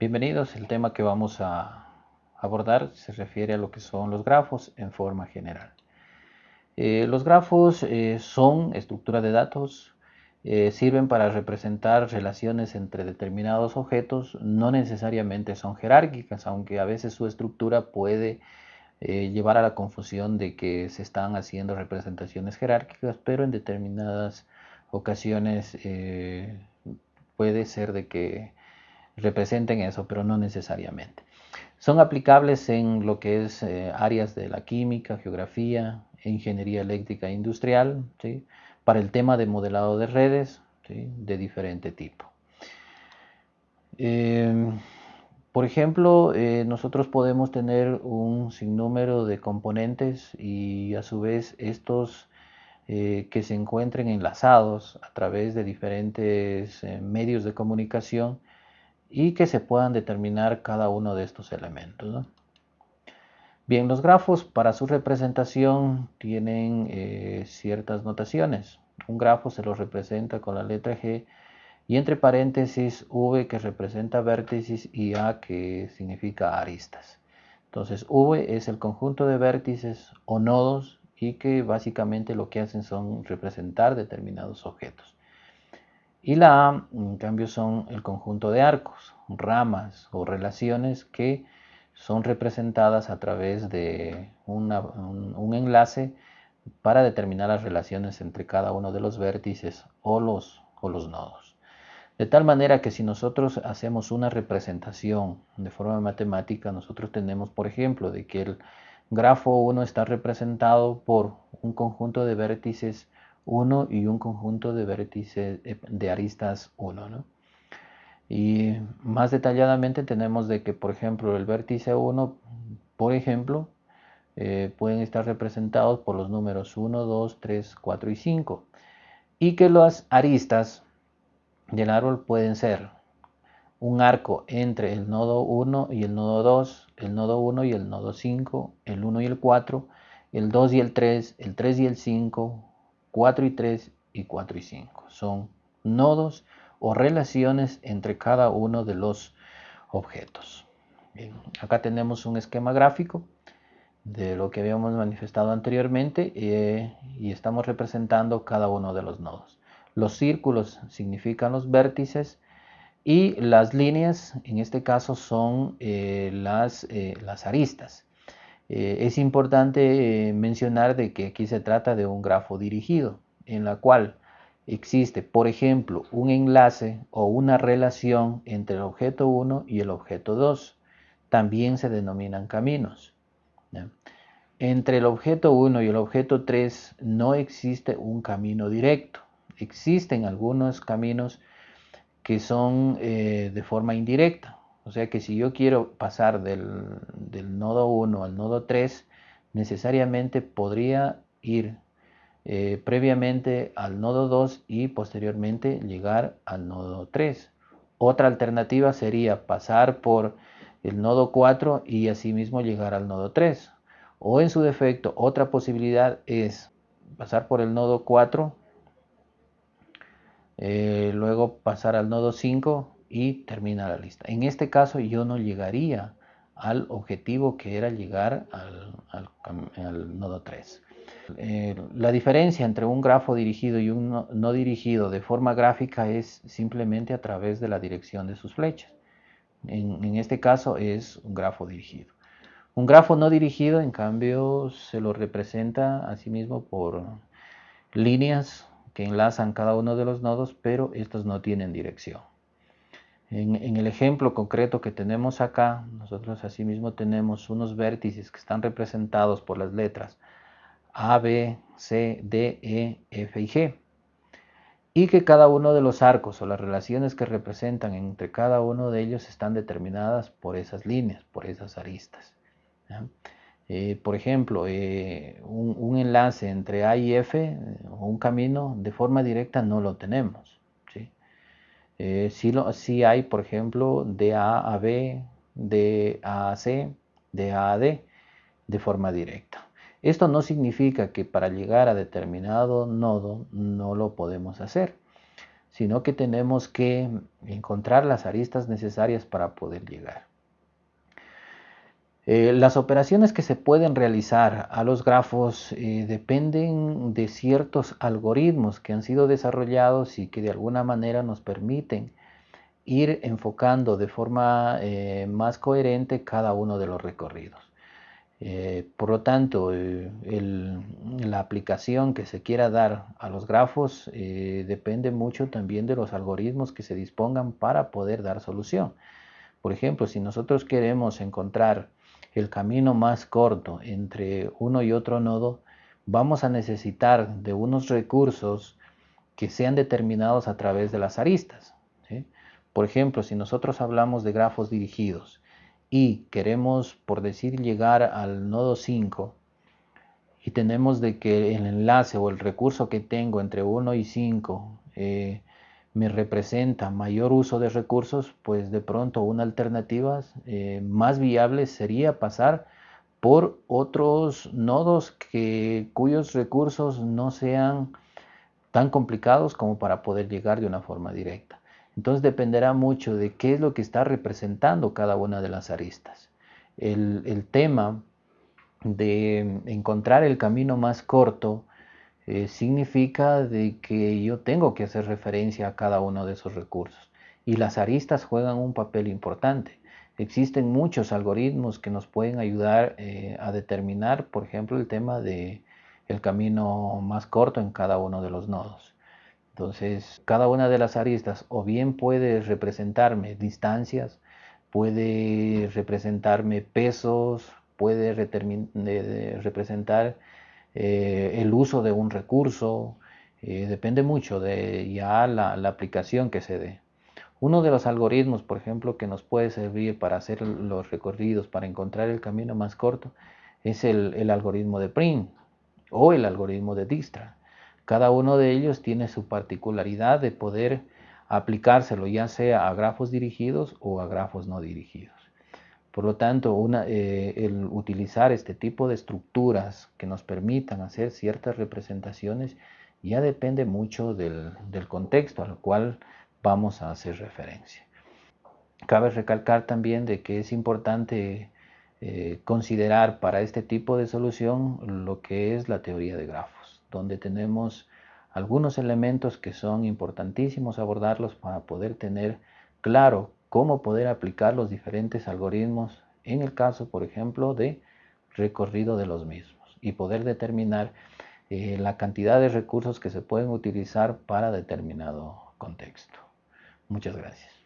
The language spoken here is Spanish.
Bienvenidos, el tema que vamos a abordar se refiere a lo que son los grafos en forma general. Eh, los grafos eh, son estructura de datos, eh, sirven para representar relaciones entre determinados objetos, no necesariamente son jerárquicas, aunque a veces su estructura puede llevar a la confusión de que se están haciendo representaciones jerárquicas, pero en determinadas ocasiones puede ser de que representen eso, pero no necesariamente. Son aplicables en lo que es eh, áreas de la química, geografía, ingeniería eléctrica e industrial, para el tema de modelado de redes de diferente tipo. Em, por ejemplo, eh, nosotros podemos tener un sinnúmero de componentes y a su vez estos eh, que se encuentren enlazados a través de diferentes medios de comunicación y que se puedan determinar cada uno de estos elementos. Bien, los grafos para su representación tienen eh, ciertas notaciones. Un grafo se lo representa con la letra G y entre paréntesis V que representa vértices y A que significa aristas. Entonces V es el conjunto de vértices o nodos y que básicamente lo que hacen son representar determinados objetos. Y la A, en cambio, son el conjunto de arcos, ramas o relaciones que son representadas a través de un, enlace para determinar las relaciones entre cada uno de los vértices o los, o los nodos. De tal manera que si nosotros hacemos una representación de forma matemática, nosotros tenemos, por ejemplo, de que el grafo 1 está representado por un conjunto de vértices 1 y un conjunto de vértices eh, de aristas 1. Y más detalladamente tenemos de que, por ejemplo, el vértice 1, por ejemplo, eh, pueden estar representados por los números 1, 2, 3, 4 y 5. Y que las aristas del árbol pueden ser un arco entre el nodo 1 y el nodo 2, el nodo 1 y el nodo 5, el 1 y el 4, el 2 y el 3, el 3 y el 5, 4 y 3 y 4 y 5. Son nodos o relaciones entre cada uno de los objetos. acá tenemos un esquema gráfico de lo que habíamos manifestado anteriormente eh, y estamos representando cada uno de los nodos. Los círculos significan los vértices y las líneas en este caso son eh, las, eh, las aristas. Eh, es importante eh, mencionar de que aquí se trata de un grafo dirigido, en la cual existe, por ejemplo, un enlace o una relación entre el objeto 1 y el objeto 2. También se denominan caminos. Entre el objeto 1 y el objeto 3 no existe un camino directo. Existen algunos caminos que son eh, de forma indirecta. O sea que si yo quiero pasar del, nodo 1 al nodo 3, necesariamente podría ir eh, previamente al nodo 2 y posteriormente llegar al nodo 3. Otra alternativa sería pasar por el nodo 4 y asimismo llegar al nodo 3. O en su defecto, otra posibilidad es pasar por el nodo 4, eh, luego pasar al nodo 5 y termina la lista. En este caso yo no llegaría al objetivo que era llegar al, nodo 3. Eh, la diferencia entre un grafo dirigido y un no, dirigido de forma gráfica es simplemente a través de la dirección de sus flechas. En, en este caso es un grafo dirigido. Un grafo no dirigido, en cambio, se lo representa a sí mismo por líneas que enlazan cada uno de los nodos, pero estos no tienen dirección. En, el ejemplo concreto que tenemos acá, nosotros asimismo tenemos unos vértices que están representados por las letras A, B, C, D, E, F y G. Y que cada uno de los arcos o las relaciones que representan entre cada uno de ellos están determinadas por esas líneas, por esas aristas. Eh, por ejemplo, eh, un, enlace entre A y F eh, o un camino de forma directa no lo tenemos. Eh, si, hay, por ejemplo, de A a B, de A a C, de A a D, de forma directa. Esto no significa que para llegar a determinado nodo no lo podemos hacer. sino que tenemos que encontrar las aristas necesarias para poder llegar. Eh, las operaciones que se pueden realizar a los grafos eh, dependen de ciertos algoritmos que han sido desarrollados y que de alguna manera nos permiten ir enfocando de forma eh, más coherente cada uno de los recorridos. por lo tanto, la aplicación que se quiera dar a los grafos depende mucho también de los algoritmos que se dispongan para poder dar solución. Por ejemplo, si nosotros queremos encontrar el camino más corto entre uno y otro nodo, vamos a necesitar de unos recursos que sean determinados a través de las aristas. Por ejemplo, si nosotros hablamos de grafos dirigidos y queremos, por decir, llegar al nodo 5 y tenemos de que el enlace o el recurso que tengo entre 1 y 5 me representa mayor uso de recursos, pues de pronto una alternativa eh, más viable sería pasar por otros nodos que, cuyos recursos no sean tan complicados como para poder llegar de una forma directa. Entonces dependerá mucho de qué es lo que está representando cada una de las aristas. El, el tema de encontrar el camino más corto eh, significa de que yo tengo que hacer referencia a cada uno de esos recursos. Y las aristas juegan un papel importante. Existen muchos algoritmos que nos pueden ayudar eh, a determinar, por ejemplo, el tema de el camino más corto en cada uno de los nodos. Entonces, cada una de las aristas o bien puede representarme distancias, puede representarme pesos, puede representar eh, el uso de un recurso, eh, depende mucho de ya la, aplicación que se dé. Uno de los algoritmos, por ejemplo, que nos puede servir para hacer los recorridos, para encontrar el camino más corto, es el, algoritmo de Print o el algoritmo de Dijkstra. Cada uno de ellos tiene su particularidad de poder aplicárselo ya sea a grafos dirigidos o a grafos no dirigidos. Por lo tanto, eh, el utilizar este tipo de estructuras que nos permitan hacer ciertas representaciones ya depende mucho del, contexto al cual vamos a hacer referencia. Cabe recalcar también de que es importante eh, considerar para este tipo de solución lo que es la teoría de grafos, donde tenemos algunos elementos que son importantísimos abordarlos para poder tener claro cómo poder aplicar los diferentes algoritmos en el caso, por ejemplo, de recorrido de los mismos y poder determinar eh, la cantidad de recursos que se pueden utilizar para determinado contexto. Muchas gracias.